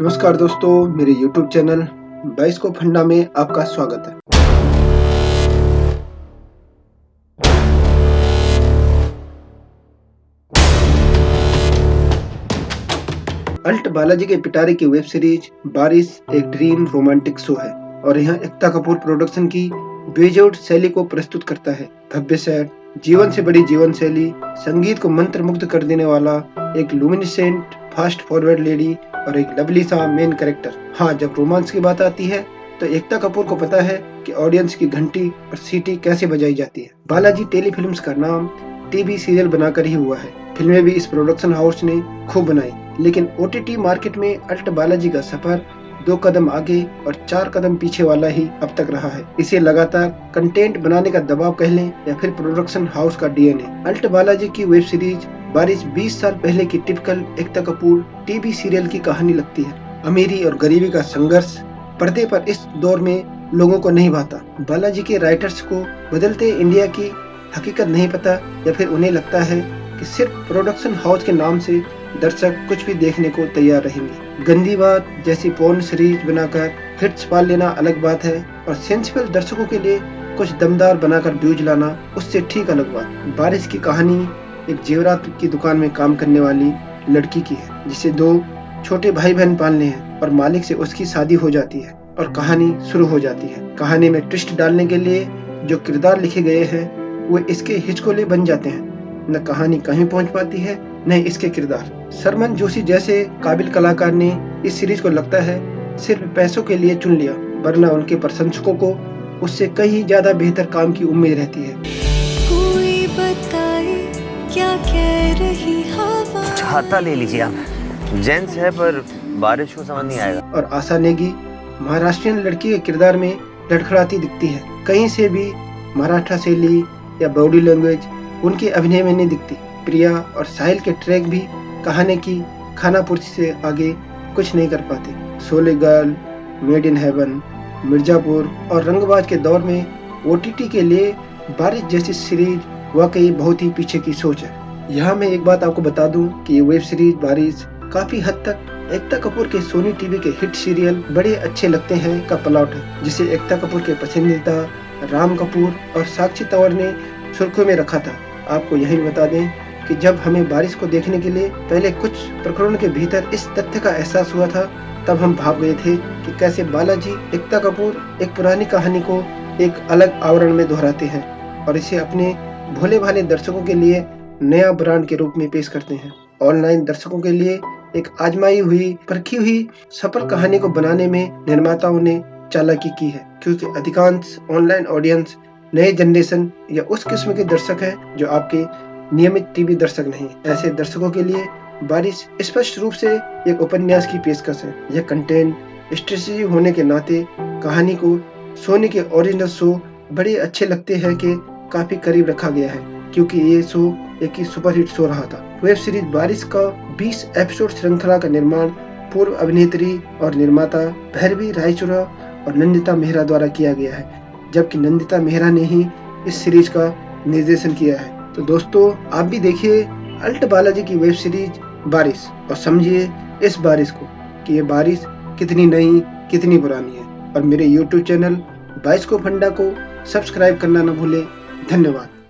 नमस्कार दोस्तों, मेरे YouTube चैनल बाईस को फंडा में आपका स्वागत है। अल्ट बालाजी के पिटारे की वेब सीरीज़ बारिश एक ड्रीम रोमांटिक शो है और यहाँ एकता कपूर प्रोडक्शन की बेजोड़ शैली को प्रस्तुत करता है। भव्य सेट जीवन से बड़ी जीवन शैली, संगीत को मंत्र मुग्ध कर देने वाला एक लुमिनिसेंट फास्ट फॉरवर्ड लेडी और एक लवली सा मेन कैरेक्टर हाँ जब रोमांस की बात आती है तो एकता कपूर को पता है कि ऑडियंस की घंटी और सीटी कैसे बजाई जाती है। बालाजी टेलीफिल्म्स का नाम टीवी सीरियल बनाकर ही हुआ है। फ़िल्में भी इस प्रोडक्शन हाउस ने खूब बनाई, लेकिन ओटीटी मार्केट में अल्ट बालाजी का सफ़र दो कदम आगे और चार कदम पीछे वाला ही अब तक रहा है। इसे लगातार कंटेंट बनाने का दबाव कह लें या फिर प्रोडक्शन हाउस का डीएनए अल्ट बालाजी की वेब सीरीज़ बारिश 20 साल पहले की typical Ekta Kapoor TV serial की कहानी लगती है। अमीरी और गरीबी का संघर्ष पर्दे पर इस दौर में लोगों को नहीं भाता। बालाजी के राइटर्स को बदलते इंडिया की हकीकत नहीं पता या फिर उन्हें लगता है कि सिर्फ़ प्रोडक्शन हाउस के नाम से दर्शक कुछ भी देखने को तैयार रहेंगे। गंदी बात जैसी पोर्न सीरीज़ बनाकर हिट्स पाल लेना अलग बात है और सेंसिबल दर्शकों के लिए कुछ दमदार बनाकर व्यूज़ लाना उससे ठीक अलग बात। बारिश की कहानी एक जेवरात की दुकान में काम करने वाली लड़की की है, जिसे दो छोटे भाई बहन पालने हैं, और मालिक से उसकी शादी हो जाती है, और कहानी शुरू हो जाती है। कहानी में ट्विस्ट डालने के लिए जो किरदार लिखे गए हैं, वो इसके हिचकोले बन जाते हैं। न कहानी कहीं पहुँच पाती है, न इसके किरदार। सरमन जोशी जैसे काबिल कलाकार ने इस सीरीज़ को लगता है, सिर्फ़ पैसों के लिए चुन लिया, वरना उनके प्रशंसकों को उससे कहीं ज़्यादा बेहतर काम की उम्मीद रहती है। कोई बताए क्या कह रही हवा? छाता ले लीजिए आप। जेंट्स है पर बारिश को समझ नहीं आएगा। और आशा नेगी महाराष्ट्रियन लड़की के किरदार में लड़खड़ाती दिखती है। कहीं से भी मराठा शैली या बॉडी लैंग्वेज उनके अभिनय में नहीं दिखती। प्रिया और साहिल के ट्रैक भी कहानी की खानापुर्ची से आगे कुछ नहीं कर पाते। सोले girl made in heaven Mirzapur और रंगबाज के दौर में ओ के लिए बारिश जैसी सीरीज़ वाकई बहुत ही पीछे की सोच है। यहाँ मैं एक बात आपको बता दूँ कि ये वेब सीरीज़ बारिश काफ़ी हद तक एकता कपूर के सोनी टीवी के हिट सीरियल बड़े अच्छे लगते हैं का प्लॉट है, जिसे एकता कपूर के पसंदीदा राम कपूर और साक्षी तंवर ने सुर्खियों में रखा था। आपको यही बता दें कि जब हमें बारिश को देखने के लिए पहले कुछ प्रकरण के भीतर इस तथ्य का एहसास हुआ था, तब हम भाग गए थे कि कैसे बालाजी एकता कपूर एक पुरानी कहानी को एक अलग आवरण में दोहराते हैं और इसे अपने भोले भाले दर्शकों के लिए नया ब्रांड के रूप में पेश करते हैं। ऑनलाइन दर्शकों के लिए एक आजमाई हुई, परखी हुई सफल कहानी को बनाने में निर्माताओं ने चालाकी की है, क्योंकि अधिकांश ऑनलाइन ऑडियंस नए जनरेशन या उस किस्म के दर्शक हैं जो आपके नियमित टीवी दर्शक नहीं ऐसे दर्शकों के लिए बारिश स्पष्ट रूप से एक उपन्यास की पेशकश है। यह कंटेंट स्ट्रेटजी होने के नाते कहानी को सोनी के ओरिजिनल शो बड़े अच्छे लगते हैं कि काफ़ी करीब रखा गया है, क्योंकि ये शो एक ही सुपरहिट शो रहा था। वेब सीरीज़ बारिश का 20 एपिसोड श्रृंखला का निर्माण पूर्व अभिनेत्री और निर्माता भैरवी रायचुरा और नंदिता मेहरा द्वारा किया गया है, जबकि नंदिता मेहरा ने ही इस सीरीज़ का निर्देशन किया है। तो दोस्तों, आप भी देखिए अल्ट बालाजी की वेब सीरीज़ बारिश और समझिए इस बारिश को कि ये बारिश कितनी नई, कितनी पुरानी है। और मेरे YouTube चैनल बाइस को फंडा को सब्सक्राइब करना न भूले। धन्यवाद।